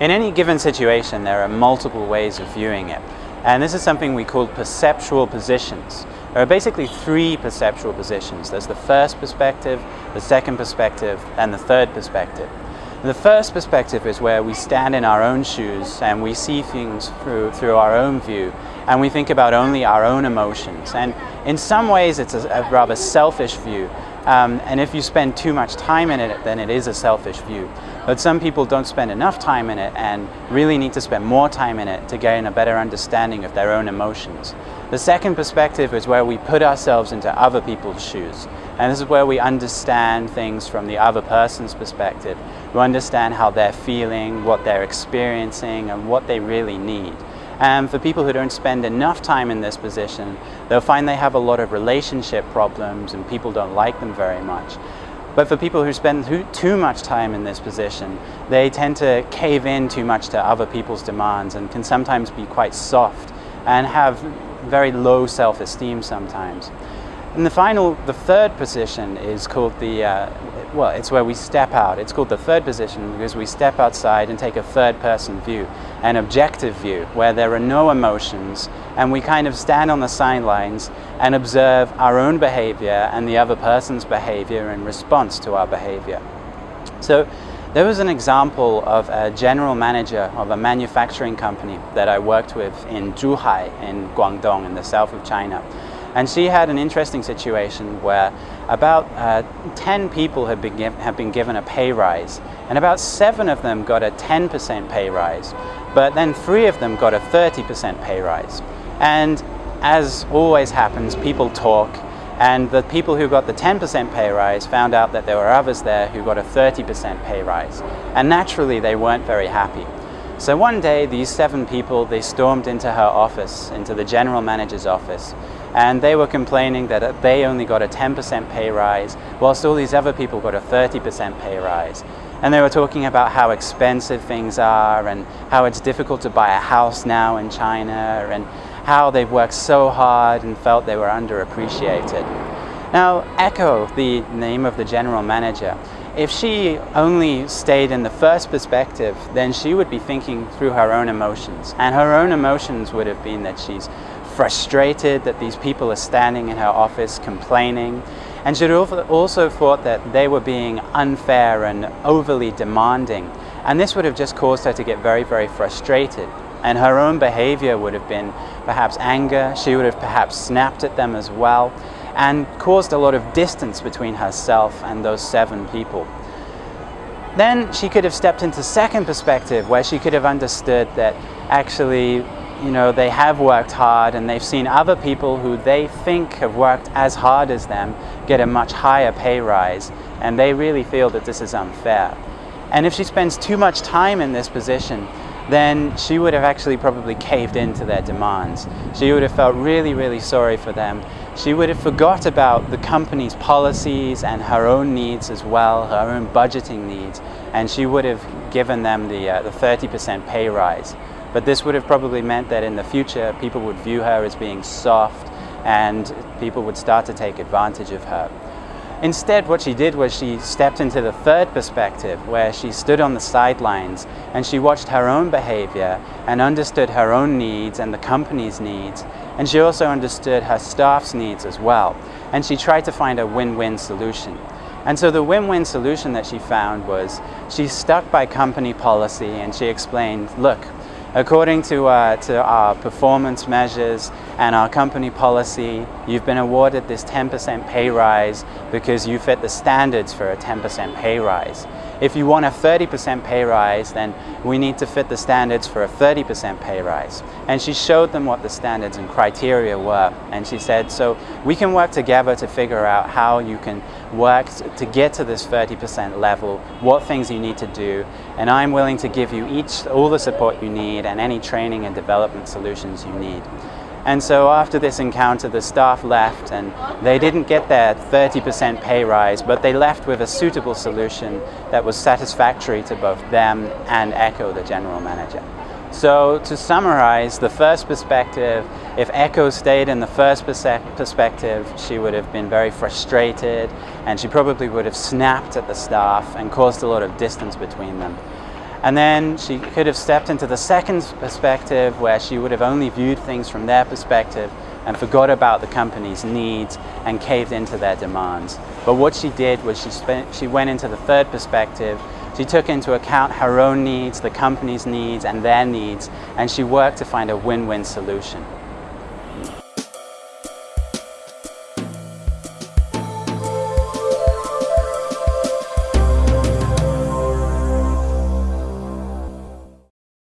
In any given situation, there are multiple ways of viewing it. And this is something we call perceptual positions. There are basically three perceptual positions. There's the first perspective, the second perspective, and the third perspective. The first perspective is where we stand in our own shoes and we see things through, through our own view and we think about only our own emotions. And in some ways it's a, a rather selfish view um, and if you spend too much time in it, then it is a selfish view. But some people don't spend enough time in it and really need to spend more time in it to gain a better understanding of their own emotions. The second perspective is where we put ourselves into other people's shoes. And this is where we understand things from the other person's perspective. We understand how they're feeling, what they're experiencing, and what they really need. And for people who don't spend enough time in this position, they'll find they have a lot of relationship problems and people don't like them very much. But for people who spend too much time in this position, they tend to cave in too much to other people's demands and can sometimes be quite soft and have very low self-esteem sometimes. And the final, the third position is called the, uh, well, it's where we step out. It's called the third position because we step outside and take a third person view, an objective view, where there are no emotions and we kind of stand on the sidelines and observe our own behavior and the other person's behavior in response to our behavior. So there was an example of a general manager of a manufacturing company that I worked with in Zhuhai in Guangdong in the south of China. And she had an interesting situation where about uh, 10 people had been, have been given a pay rise and about seven of them got a 10% pay rise, but then three of them got a 30% pay rise. And as always happens, people talk and the people who got the 10% pay rise found out that there were others there who got a 30% pay rise. And naturally, they weren't very happy. So one day, these seven people, they stormed into her office, into the general manager's office, and they were complaining that they only got a 10% pay rise, whilst all these other people got a 30% pay rise. And they were talking about how expensive things are and how it's difficult to buy a house now in China and how they've worked so hard and felt they were underappreciated. Now, Echo, the name of the general manager, if she only stayed in the first perspective, then she would be thinking through her own emotions. And her own emotions would have been that she's frustrated that these people are standing in her office complaining. And she'd also thought that they were being unfair and overly demanding. And this would have just caused her to get very, very frustrated. And her own behavior would have been perhaps anger. She would have perhaps snapped at them as well and caused a lot of distance between herself and those seven people. Then she could have stepped into second perspective where she could have understood that actually you know, they have worked hard and they've seen other people who they think have worked as hard as them get a much higher pay rise and they really feel that this is unfair. And if she spends too much time in this position, then she would have actually probably caved into their demands. She would have felt really, really sorry for them. She would have forgot about the company's policies and her own needs as well, her own budgeting needs, and she would have given them the 30% uh, pay rise. But this would have probably meant that in the future people would view her as being soft and people would start to take advantage of her. Instead, what she did was she stepped into the third perspective where she stood on the sidelines and she watched her own behavior and understood her own needs and the company's needs. And she also understood her staff's needs as well. And she tried to find a win-win solution. And so the win-win solution that she found was she stuck by company policy and she explained, look, According to, uh, to our performance measures and our company policy, you've been awarded this 10% pay rise because you fit the standards for a 10% pay rise. If you want a 30% pay rise, then we need to fit the standards for a 30% pay rise. And she showed them what the standards and criteria were. And she said, so we can work together to figure out how you can work to get to this 30% level, what things you need to do. And I'm willing to give you each all the support you need and any training and development solutions you need. And so after this encounter, the staff left and they didn't get their 30% pay rise, but they left with a suitable solution that was satisfactory to both them and Echo, the general manager. So to summarize, the first perspective, if Echo stayed in the first perspective, she would have been very frustrated and she probably would have snapped at the staff and caused a lot of distance between them. And then she could have stepped into the second perspective where she would have only viewed things from their perspective and forgot about the company's needs and caved into their demands. But what she did was she, spent, she went into the third perspective. She took into account her own needs, the company's needs, and their needs, and she worked to find a win-win solution.